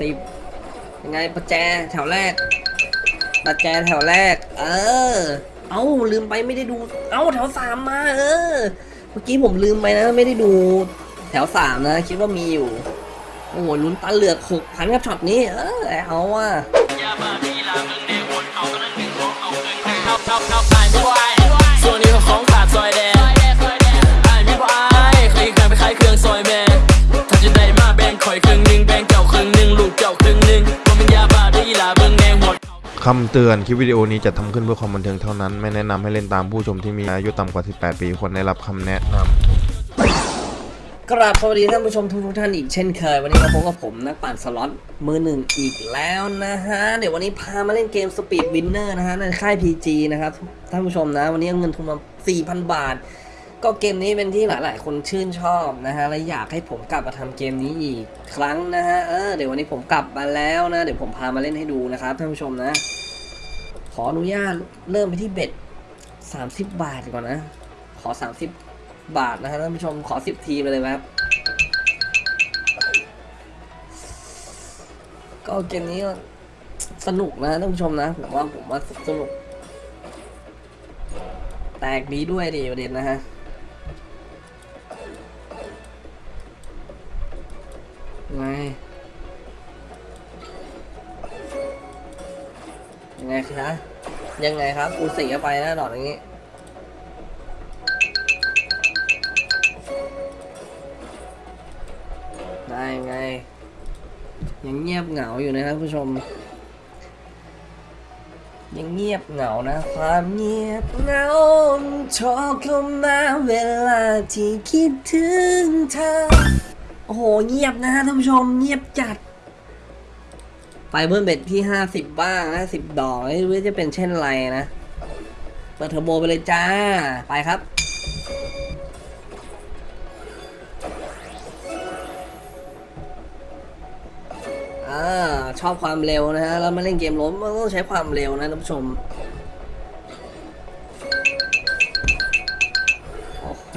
สิบยังไงประแจแถวแรก ประแจแถวแรก เออ เอ้าลืมไปไม่ได้ดู เอ้าแถวสามมา เออ เมื่อกี้ผมลืมไปนะ ไม่ได้ดู แถวสามนะ คิดว่ามีอยู่ โอ้โหลุ้นตาเหลือกหกพันกับช็อตนี้ เออเอาว่ะส่วนนี้ของ คำเตือนคลิปวิดีโอนี้จะทำขึ้นเพื่อความบันเทิงเท่านั้น ไม่แนะนำให้เล่นตามผู้ชมที่มีอายุต่ำกว่า 18 ปีควรได้รับคำแนะนำกราบสวัสดีท่านผู้ชมทุกท่านอีกเช่นเคย วันนี้มาพบกับผมนักปั่นสล็อตมือหนึ่งอีกแล้วนะฮะ เดี๋ยววันนี้พามาเล่นเกม Speed Winner นะฮะในค่าย PG นะครับท่านผู้ชมนะ วันนี้เงินทุนมา 4,000 บาท ก็เกมนี้เป็นที่หลาย ๆ คนชื่นชอบนะฮะและอยากให้ผมกลับมาทำเกมนี้อีกครั้งนะฮะเออเดี๋ยววันนี้ผมกลับมาแล้วนะ เดี๋ยวผมพามาเล่นให้ดูนะครับท่านผู้ชมนะ ออนุญาตเริ่มไปที่เบ็ด30บาทก่อนนะ ขอ30บาทนะครับท่านผู้ชมขอ10ทีไปเลยครับ ก็เกมนี้สนุกนะท่านผู้ชมนะแต่ว่าผมว่าสนุก แตกดีด้วยดิประเด็นนะฮะไง ยังไงครับยังไงครับกูเสียไปนะดอกอย่างนี้ได้ไง ยังเงียบเหงาอยู่นะครับผู้ชม ยังเงียบเหงานะ ความเงียบเหงาชอบเข้ามาเวลาที่คิดถึงเธอ โอ้โห เงียบนะฮะท่านผู้ชม เงียบจัด ไปเบิ้ลเบ็ดที่50บ้างนะ10ดอกไม่รู้จะเป็นเช่นไรนะ เปิดเทอร์โบไปเลยจ้า ไปครับ อ่า ชอบความเร็วนะฮะ แล้วมาเล่นเกมล้มมันต้องใช้ความเร็วนะท่านผู้ชม โอ้โห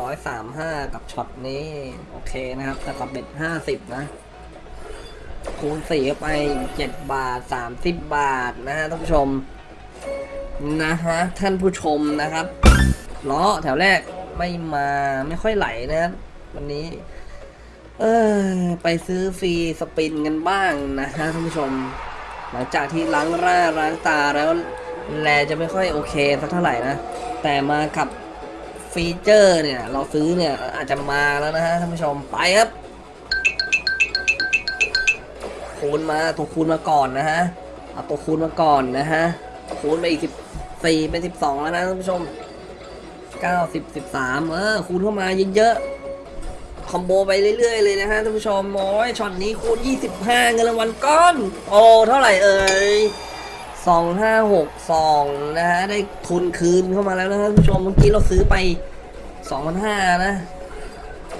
ร้อยสามห้ากับช็อตนี้ โอเคนะครับแต่กับเบ็ดห้าสิบนะ คูณสี่เข้าไปเจ็ดบาทสามสิบบาทนะฮะท่านผู้ชมนะฮะท่านผู้ชมนะครับล้อแถวแรกไม่มาไม่ค่อยไหลนะครับวันนี้ เออไปซื้อฟรีสปินกันบ้างนะฮะท่านผู้ชม หลังจากที่ล้างร่าล้างตาแล้วแลจะไม่ค่อยโอเคสักเท่าไหร่นะ แต่มากับ feature เนี่ย เราซื้อเนี่ยอาจจะมาแล้วนะฮะท่านผู้ชมไปครับ คูณมาตัวคูณมาก่อนนะฮะเอาตัวคูณมาก่อนนะฮะคูณไปอีกสิบสี่เป็นสิบสองแล้วนะท่านผู้ชมเก้าสิบสิบสามเออคูณเข้ามาเยอะๆ combo ไปเรื่อยๆเลยนะฮะท่านผู้ชมโอ้ยช็อตนี้คูณ25เงินรางวัลก้อน โอ้เท่าไหร่เอ่ย2562นะฮะได้ทุนคืนเข้ามาแล้วนะท่านผู้ชมเมื่อกี้เราซื้อไป2,500นะ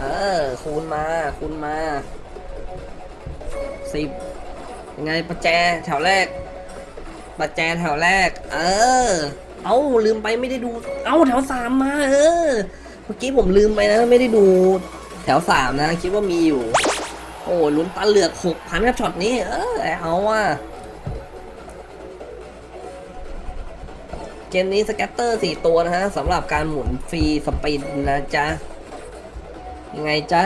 เออคูณมาคูณมา 10ยังไงประแจแถวแรก ประแจแถวแรก เออ เอ้าลืมไปไม่ได้ดู เอ้าแถวสามมา เออ เมื่อกี้ผมลืมไปนะไม่ได้ดู แถวสามนะ คิดว่ามีอยู่ โอ้ลุ้นตาเหลือกหกพันกับช็อตนี้ เออเอาว่าเกมนี้ scatter สี่ตัวนะฮะสำหรับการหมุน free spin นะจ๊ะ ยังไงจ๊ะ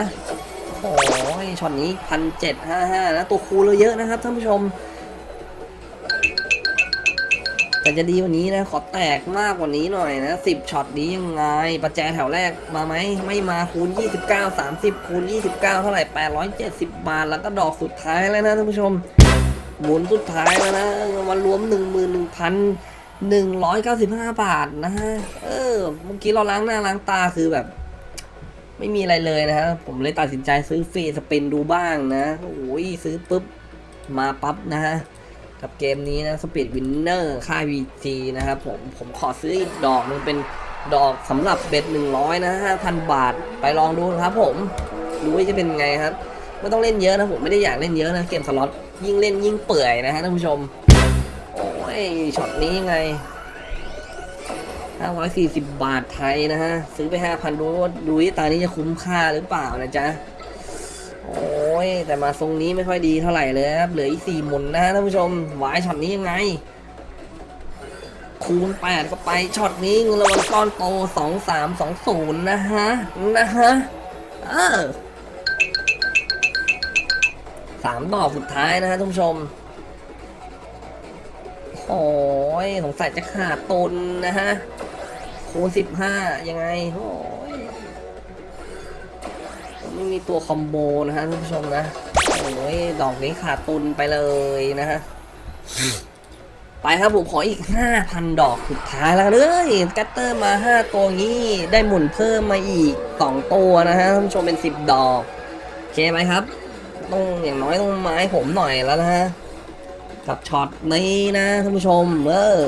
โอ้ยช็อตนี้พันเจ็ดห้าห้านะตัวคูณเราเยอะนะครับท่านผู้ชม แต่จะดีกว่านี้นะ ขอแตกมากกว่านี้หน่อยนะสิบช็อตนี้ยังไง ประแจแถวแรกมาไหม ไม่มาคูณ29 30คูณ29เท่าไหร่870บาท แล้วก็ดอกสุดท้ายแล้วนะท่านผู้ชมหมุนสุดท้ายแล้วนะมารวม11,195บาทนะฮะ เออ เมื่อกี้เราล้างหน้าล้างตาคือแบบ ไม่มีอะไรเลยนะฮะผมเลยตัดสินใจซื้อฟรีสปินดูบ้างนะโอ้ยซื้อปุ๊บมาปั๊บนะฮะกับเกมนี้นะ Speed Winner ค่าย VG นะครับผมผมขอซื้ออีกดอกนึงเป็นดอกสำหรับเบ็ด100 นะ 5,000 บาทไปลองดูนะครับผม ดูว่าจะเป็นไงครับ ไม่ต้องเล่นเยอะนะผมไม่ได้อยากเล่นเยอะนะ เกมสล็อตยิ่งเล่นยิ่งเปื่อยนะฮะท่านผู้ชม โอ้ยช็อตนี้ยังไง 540 บาทไทยนะฮะ ซื้อไป 5,000 ดูว่าดูที่ตานี้จะคุ้มค่าหรือเปล่านะจ๊ะ โอ้ย แต่มาทรงนี้ไม่ค่อยดีเท่าไหร่เลยครับ เหลืออีกสี่หมุนนะฮะท่านผู้ชมหวายช็อตนี้ยังไง คูณแปดก็ไปช็อตนี้เงินรางวัลก้อนโตสองสามสองศูนย์นะฮะ นะฮะ เออสามดอกสุดท้ายนะฮะท่านผู้ชมโอ้ยสงสัยจะขาดทุนนะฮะ คูณสิบห้ายังไงโอ้ยไม่มีตัว comboนะฮะท่านผู้ชมนะโอ้ยดอกนี้ขาดทุนไปเลยนะฮะไปครับผมขออีก 5,000 ดอกสุดท้ายแล้วเลย scatter มา 5 ตัวนี้ได้หมุนเพิ่มมาอีก 2 ตัวนะฮะท่านผู้ชมเป็น 10 ดอกโอเคไหมครับ ต้องอย่างน้อยต้องให้ผมหน่อยแล้วนะฮะกับช็อตนี้นะท่านผู้ชม เออ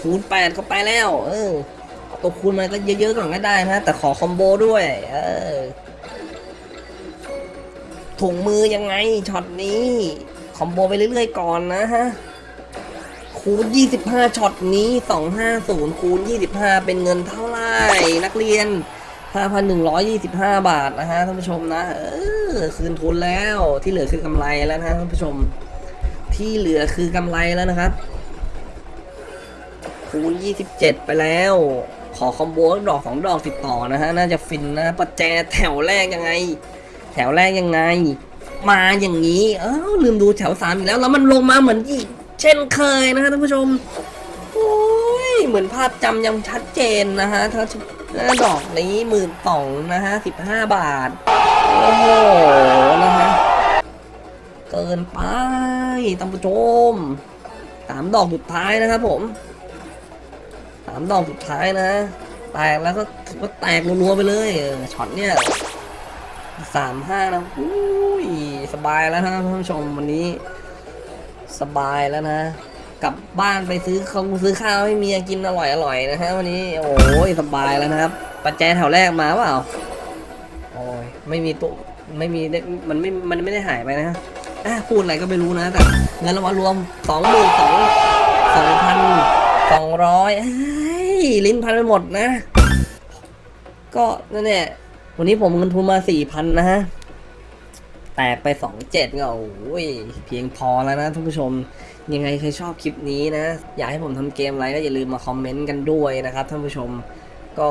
คูณ8ก็ไปแล้ว เออ ตัวคูณมาก็เยอะๆก่อนก็ได้นะ แต่ขอ combo ด้วย เออถุงมือยังไงช็อตนี้ combo ไปเรื่อยๆก่อนนะฮะ คูณ 25ช็อตนี้ 250 คูณ 25 เป็นเงินเท่าไหร่ นักเรียน 5,125 บาทนะฮะท่านผู้ชมนะ เออ คืนทุนแล้วที่เหลือคือกำไรแล้วนะฮะท่านผู้ชม ที่เหลือคือกำไรแล้วนะครับคูณ 27 ไปแล้ว ขอคอมโบดอกสองดอกติดต่อนะฮะ น่าจะฟินนะประแจแถวแรกยังไง แถวแรกยังไง มาอย่างนี้เอ้ลืมดูแถวสามอีกแล้ว แล้วมันลงมาเหมือนอีก เช่นเคยนะฮะท่านผู้ชมโอ้ยเหมือนภาพจำยังชัดเจนนะฮะถ้าถ้าดอกนี้หมื่นสองนะฮะสิบห้าบาท โอ้โหนะฮะเกินไปท่านผู้ชมสามดอกสุดท้ายนะครับผมามดอกสุดท้ายนะ แตกแล้วก็ถือว่าแตกรัวๆไปเลยช็อตเนี่ยสามห้านะอุ้ยสบายแล้วนะท่านผู้ชมวันนี้ สบายแล้วนะ กลับบ้านไปซื้อข้าซื้อข้าวให้เมียกินอร่อยอร่อยนะฮะวันนี้โอ้ยสบายแล้วนะครับปัจจัยแถวแรกมาเปล่าโอ้ยไม่มีตัวไม่มีได้มันไม่มันไม่ได้หายไปนะฮะอะพูดอะไรก็ไม่รู้นะแต่เงินรางวัลรวมสองหมื่นสองสองพันสองร้อย ลิ้นพันไปหมดนะ ก็นั่นแหละวันนี้ผมเงินทุนมาสี่พันนะฮะ แตกไปสองเจ็ดก็โอ้ยเพียงพอแล้วนะท่านผู้ชม ยังไงใครชอบคลิปนี้นะ อยากให้ผมทำเกมอะไรก็อย่าลืมมาคอมเมนต์กันด้วยนะครับท่านผู้ชมก็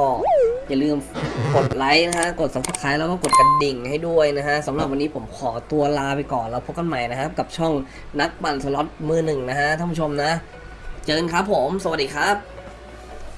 อย่าลืมกดไลค์นะฮะ กด subscribe แล้วก็กดกระดิ่งให้ด้วยนะฮะสำหรับวันนี้ผมขอตัวลาไปก่อนแล้วพบกันใหม่นะครับ กับช่องนักปั่นสล็อตมือหนึ่งนะฮะท่านผู้ชมนะ เจอกันครับผม สวัสดีครับ